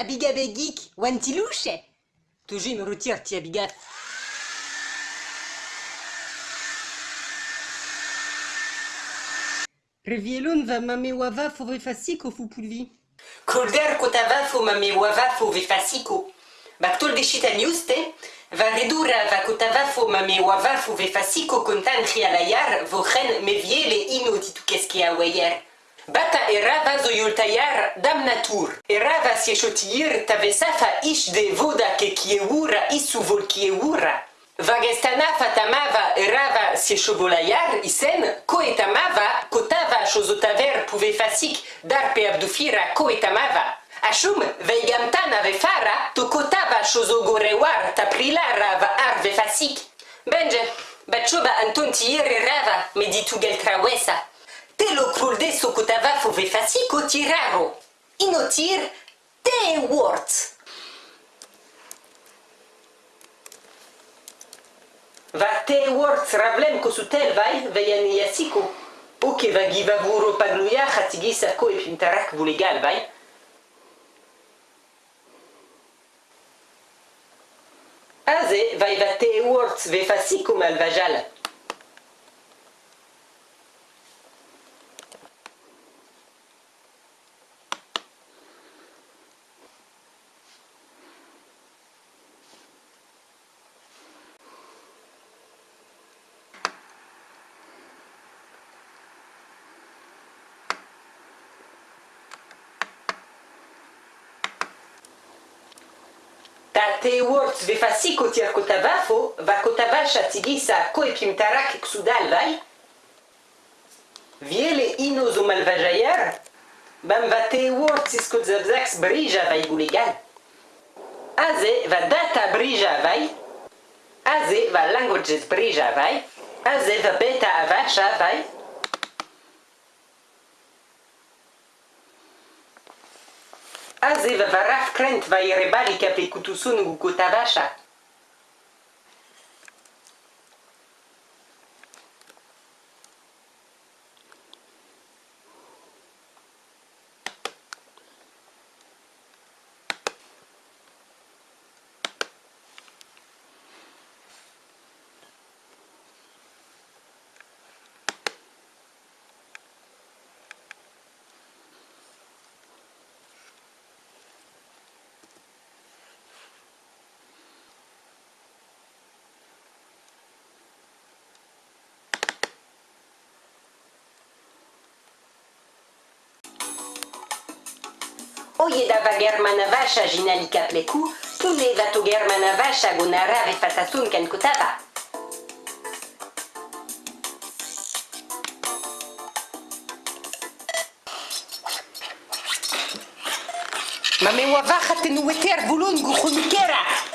Abiga begik, wantilouche. Toujours me retire, ti abiga. Revielon va mame wava fove fasiko fu pulvi. Kolder kotava fo mame wava fo ve fasiko. Baktol de shita newste, va redura va kotava fo mame wava fo ve fasiko kontan rialayar vo ren me viele Bata erava zo yultayar dam natur. Erava si eshotir tavesafa ish de voda ke kiewura isu vol kiewura. Vagestana fatamava erava si eshobolayar isen ko etamava kotava shozotaver pouve fasik darpe abdufira ko etamava. Ashum veigamtana vefara to kotava shozogorewar taprilara va arve fasik. Benje, bachoba antontiir erava meditu geltrawesa. Telo krulde sokotava fove fasiko tiraro. Inotir te words. Va te words rablem kosutel vai veyan yasiko. Oke va giva vuro pagluya khatigi sako e pintarak vulegal vai. Aze vai va te words ve fasiko malvajal. Ta te words ve fasiko tir kotavafo va kotavasha tigisa ko e pimtarak ksudal vai. Viele ino zo malvajayar. Bam va te words isko zabzax brija vai gulegal. Aze va data brija vai. Aze va languages brija vai. Aze va beta avasha aze va varaf krent va ire balik ape kutusun gu kotavacha. oiedava germana vasha jinalika pleku, tulevatu germana vasha gonara vefatasun kankutava. Ma me oa vachat en oueter boulon gouchonikera